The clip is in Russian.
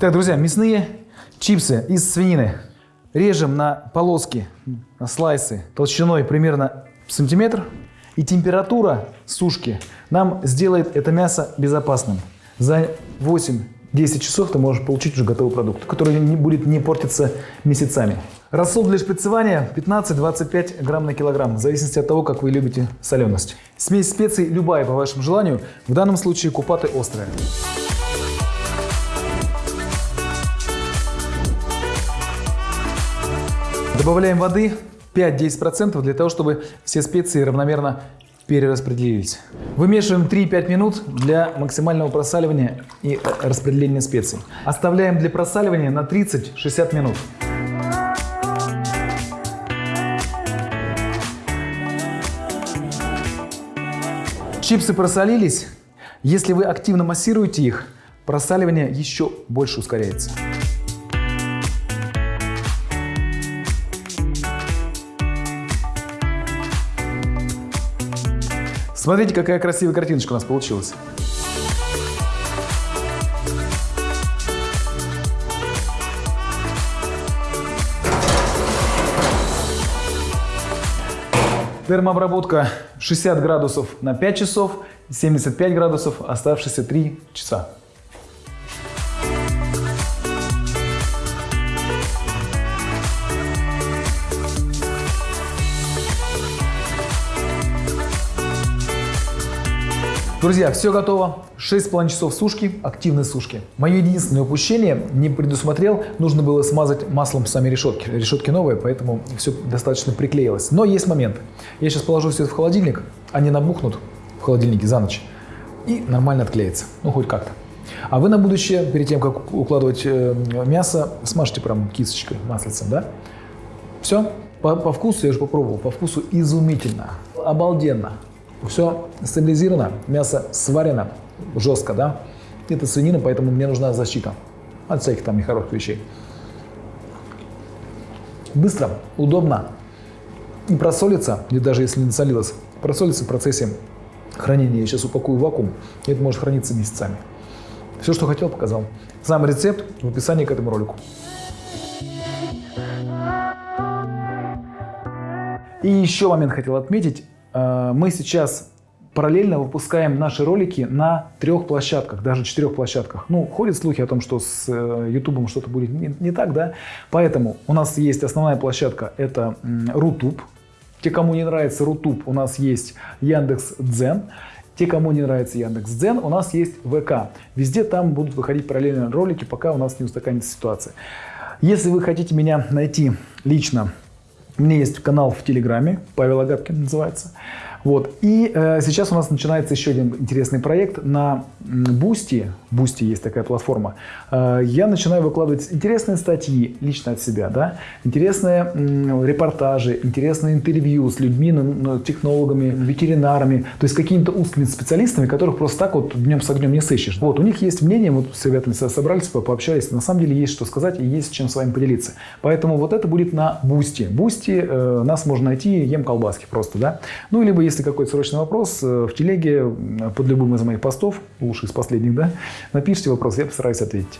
Так, друзья, мясные чипсы из свинины. Режем на полоски, на слайсы толщиной примерно сантиметр. И температура сушки нам сделает это мясо безопасным. За 8-10 часов ты можешь получить уже готовый продукт, который не будет не портиться месяцами. Рассол для шприцевания 15-25 грамм на килограмм, в зависимости от того, как вы любите соленость. Смесь специй любая по вашему желанию, в данном случае купаты острые. Добавляем воды 5-10% для того, чтобы все специи равномерно перераспределились. Вымешиваем 3-5 минут для максимального просаливания и э, распределения специй. Оставляем для просаливания на 30-60 минут. Чипсы просолились. Если вы активно массируете их, просаливание еще больше ускоряется. Смотрите, какая красивая картиночка у нас получилась. Термообработка 60 градусов на 5 часов, 75 градусов, оставшиеся 3 часа. Друзья, все готово. 6,5 часов сушки, активной сушки. Мое единственное упущение, не предусмотрел, нужно было смазать маслом сами решетки. Решетки новые, поэтому все достаточно приклеилось. Но есть момент. Я сейчас положу все это в холодильник, они набухнут в холодильнике за ночь и нормально отклеится. Ну, хоть как-то. А вы на будущее, перед тем, как укладывать э, мясо, смажьте прям кисточкой, маслицем, да? Все. По, по вкусу, я уже попробовал, по вкусу изумительно, обалденно. Все стабилизировано, мясо сварено жестко, да. Это свинина, поэтому мне нужна защита от всяких там нехороших вещей. Быстро, удобно и просолится, и даже если не насолилось, просолится в процессе хранения. Я сейчас упакую в вакуум, и это может храниться месяцами. Все, что хотел, показал. Сам рецепт в описании к этому ролику. И еще момент хотел отметить. Э, мы сейчас параллельно выпускаем наши ролики на трех площадках, даже четырех площадках. Ну, ходят слухи о том, что с YouTube э, что-то будет не, не так, да? Поэтому у нас есть основная площадка, это Rutube. Те, кому не нравится Rutube, у нас есть Яндекс Дзен. Те, кому не нравится Яндекс Дзен, у нас есть ВК. Везде там будут выходить параллельно ролики, пока у нас не устаканится ситуация. Если вы хотите меня найти лично, у меня есть канал в Телеграме, Павел Агапкин называется. Вот. И э, сейчас у нас начинается еще один интересный проект на Boosty. Boosty есть такая платформа. Э, я начинаю выкладывать интересные статьи лично от себя, да, интересные э, репортажи, интересные интервью с людьми, ну, ну, технологами, ветеринарами, то есть какими-то узкими специалистами, которых просто так вот днем с огнем не сыщешь. Вот, у них есть мнение, вот с ребятами собрались, пообщались, на самом деле есть что сказать и есть чем с вами поделиться. Поэтому вот это будет на Boosty. Boosty э, нас можно найти, Емколбаски просто, да. Ну, либо если какой-то срочный вопрос, э, в телеге под любым из моих постов, лучше из последних, да, напишите вопрос, я постараюсь ответить.